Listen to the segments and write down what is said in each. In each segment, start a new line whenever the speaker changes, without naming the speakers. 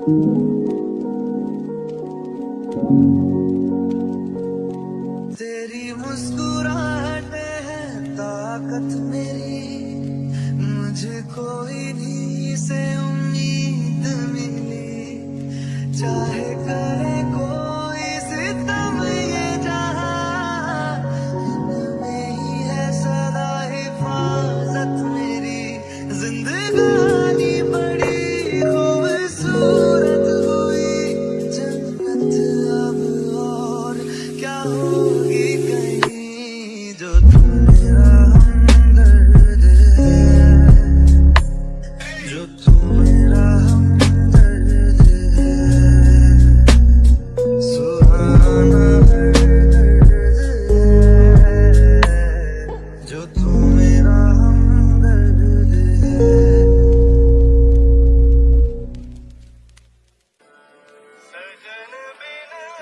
तेरी मुस्कुराहट है ताकत मेरी। मुझे कोई नहीं से उम्मीद मिली। चाहे करे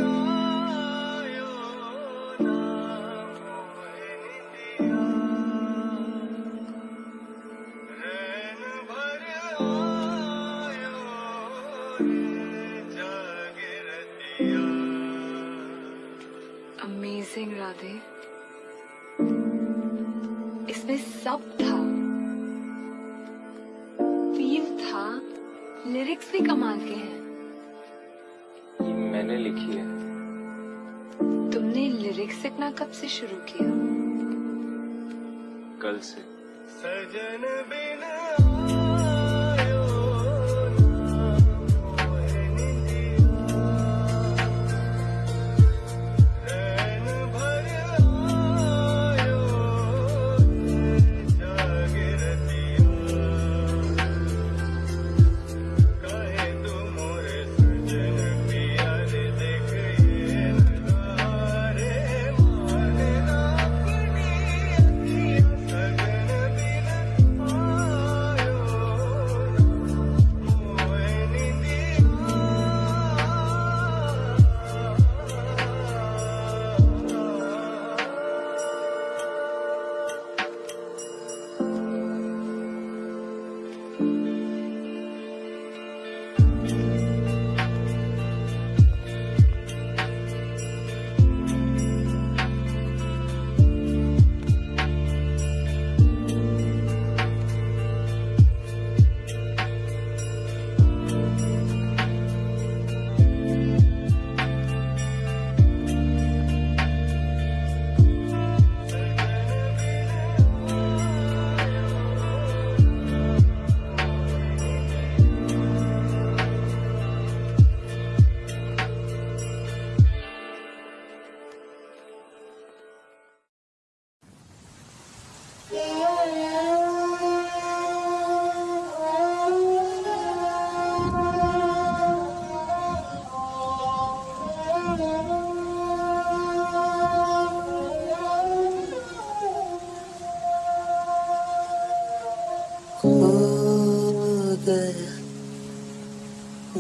Oh. लिखना कब से शुरू किया?
कल से।
सजन बिना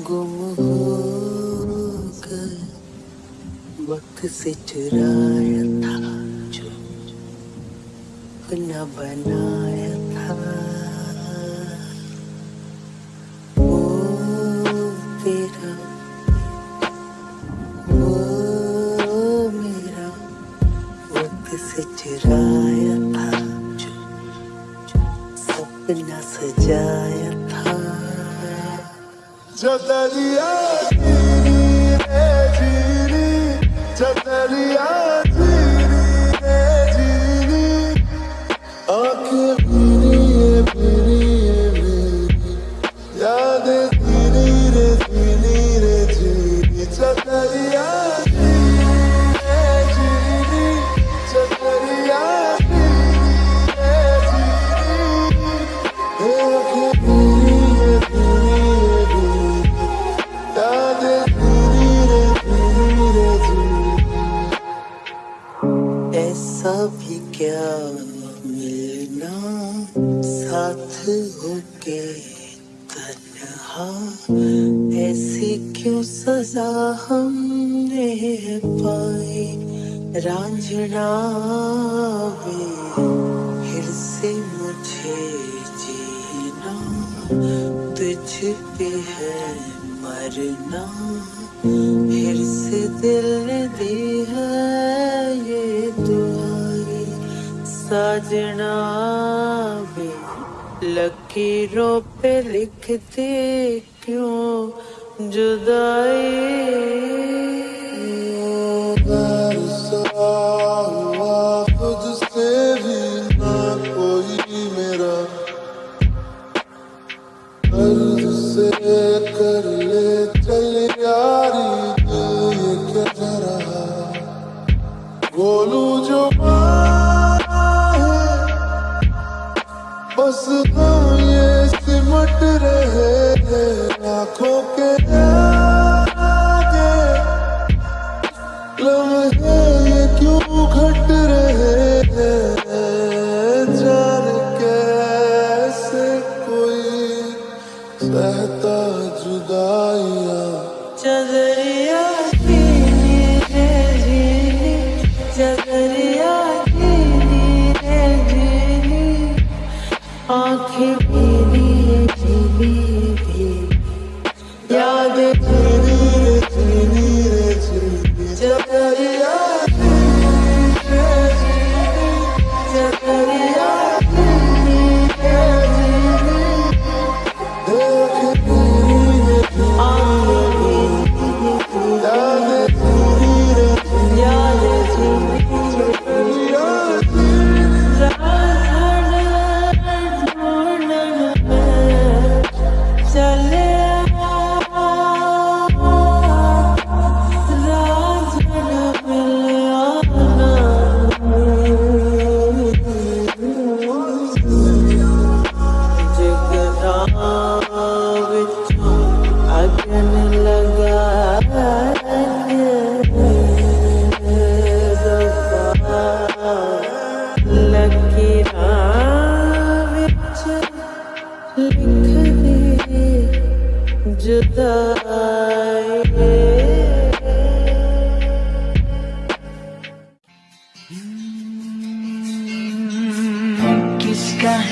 गुम हो कर वक्त से चुरा सपना बनाया था। वो तेरा। वो मेरा। वो तुझसे चुराया था सपना सजाया था।
जो दरिया
this, we need you, need need Raanjhanaa फिर से मुझे जीना।
तुझ पे है मरना फिर से दिल दी है ये तुम्हारी साजना वे लकीरों पे लिखते क्यों? जुदाई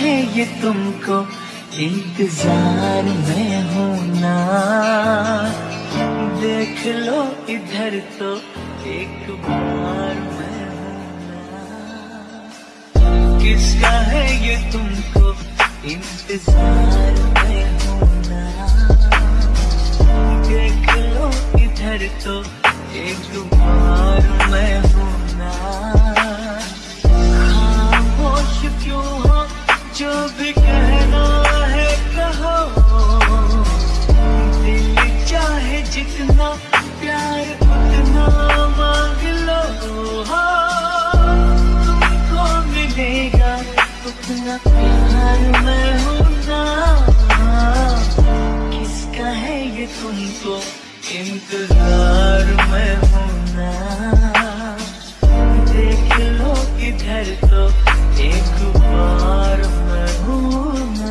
है ये
तुमको इंतज़ार में हूँ ना देख लो इधर तो एक बार मैं हूँ किसका है ये तुमको इंतज़ार में हूँ ना देख लो इधर तो एक बार मैं हूँ ना खामोश क्यों जो भी कहना है कहो। दिल चाहे जितना प्यार उतना मांग लो। हाँ, तुमको मिलेगा उतना प्यार मैं हूँ ना। किसका है ये तुमको इंतज़ार मैं हूँ ना। देख लो इधर तो एक बार मैं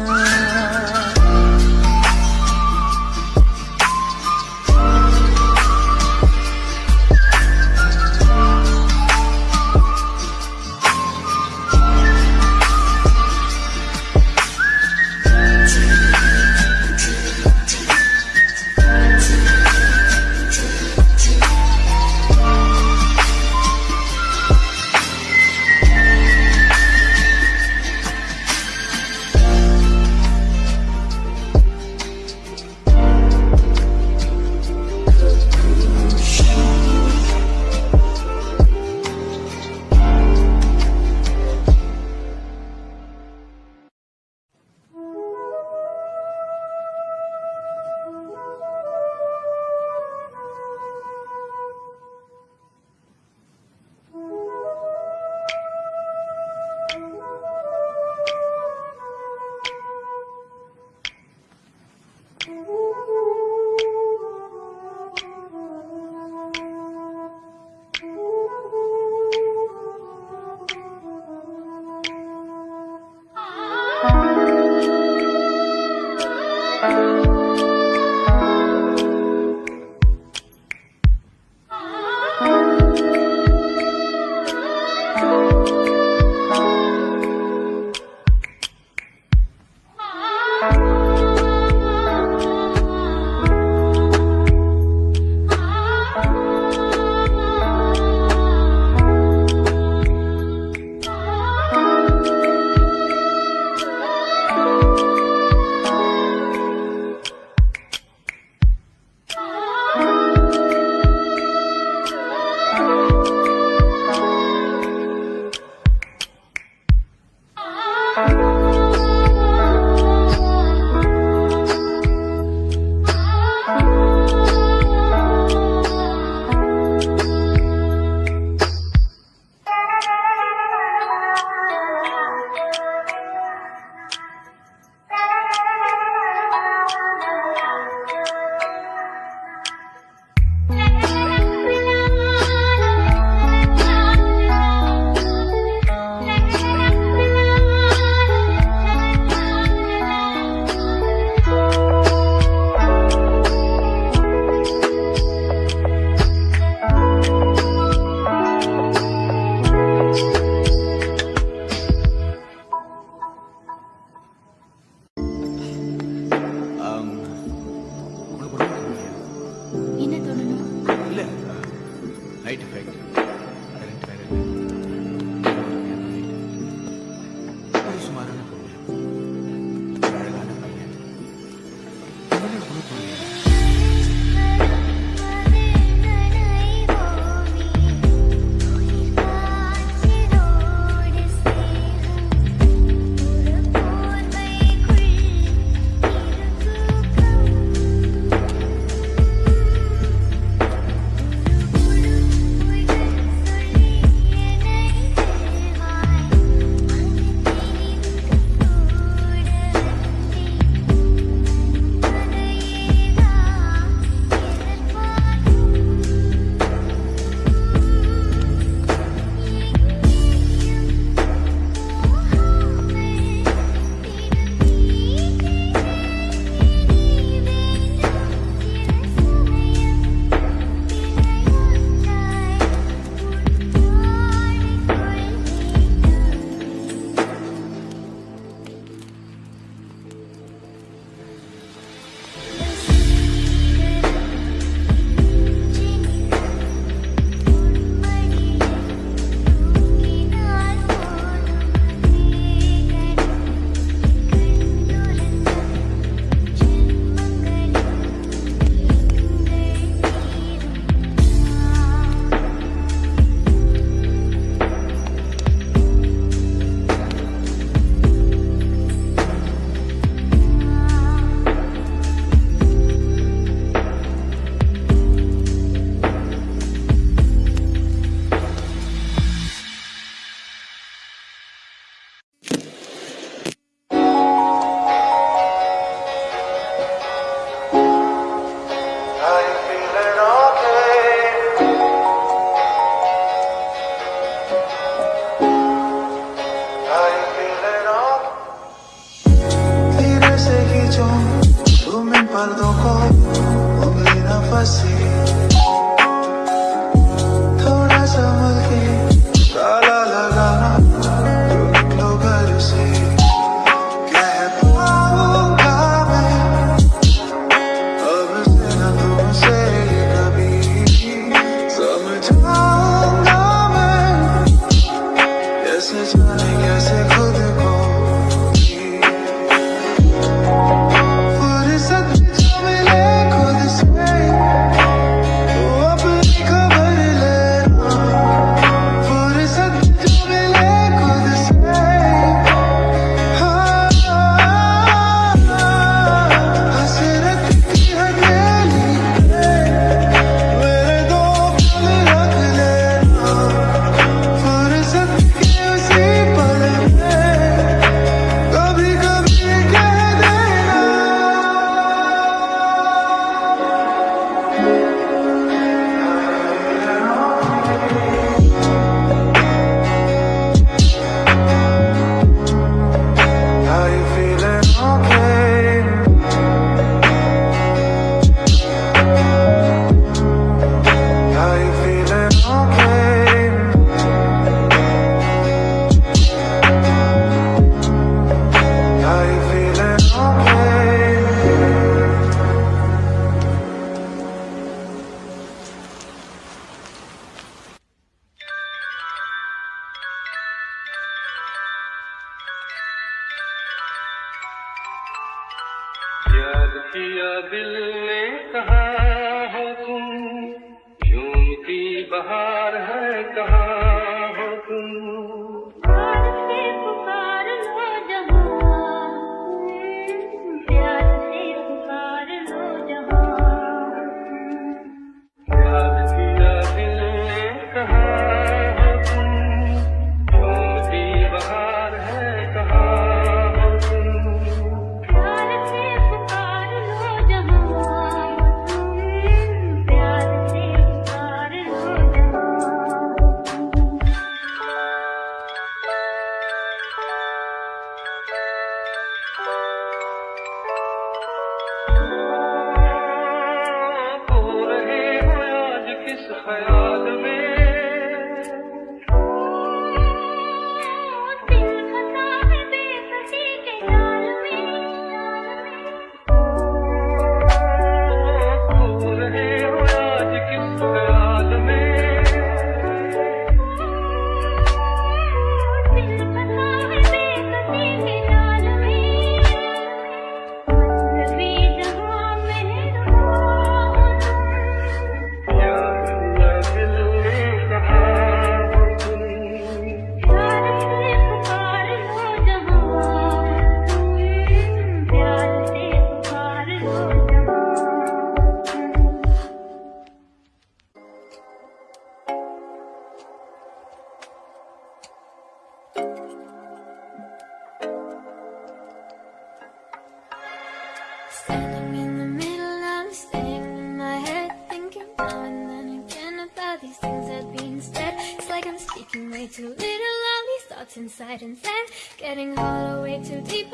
inside inside Getting all the way too deep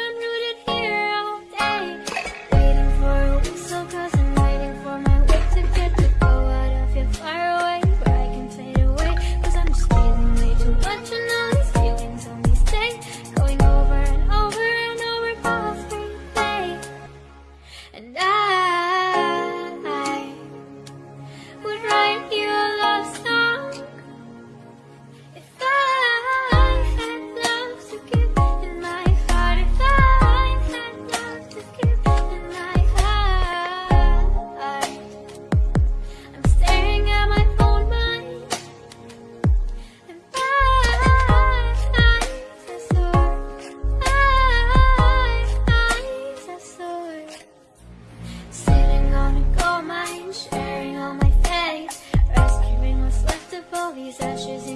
these ashes